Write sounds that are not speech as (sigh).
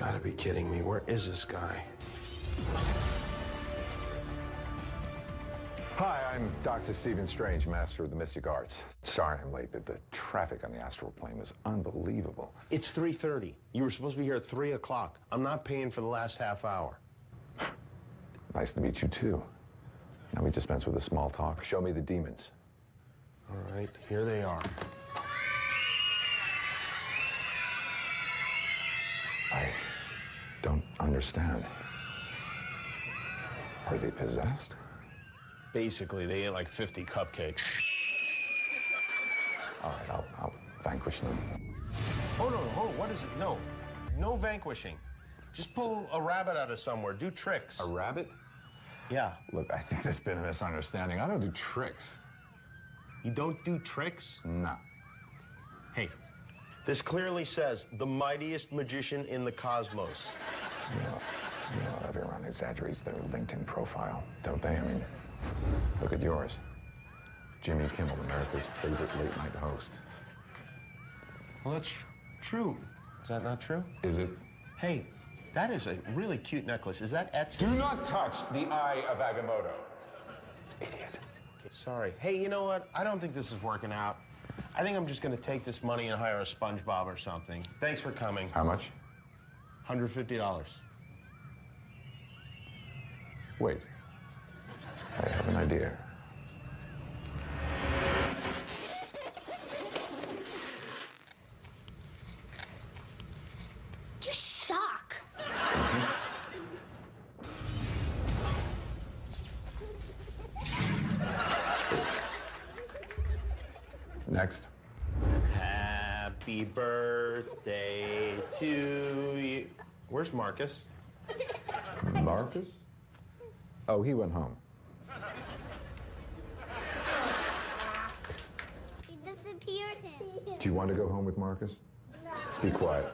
Gotta be kidding me. Where is this guy? Hi, I'm Dr. Stephen Strange, master of the mystic arts. Sorry I'm late, but the traffic on the astral plane was unbelievable. It's 3.30. You were supposed to be here at 3 o'clock. I'm not paying for the last half hour. (sighs) Nice to meet you, too. Now we dispense with the small talk. Show me the demons. All right, here they are. I understand. Are they possessed? Basically, they ate like 50 cupcakes. All right, I'll, I'll vanquish them. Oh, no, no, oh, what is it? No, no vanquishing. Just pull a rabbit out of somewhere. Do tricks. A rabbit? Yeah. Look, I think there's been a misunderstanding. I don't do tricks. You don't do tricks? No. Hey, this clearly says the mightiest magician in the cosmos. You know, you know, everyone exaggerates their LinkedIn profile, don't they? I mean, look at yours. Jimmy Kimmel, America's favorite late night host. Well, that's true. Is that not true? Is it? Hey, that is a really cute necklace. Is that Etsy? Do not touch the eye of Agamotto. Idiot. Sorry. Hey, you know what? I don't think this is working out. I think I'm just going to take this money and hire a SpongeBob or something. Thanks for coming. How much? $150. Wait. I have an idea. You suck. Next. Happy birthday to you. Where's Marcus? Marcus? Oh, he went home. He disappeared. Do you want to go home with Marcus? No. Be quiet.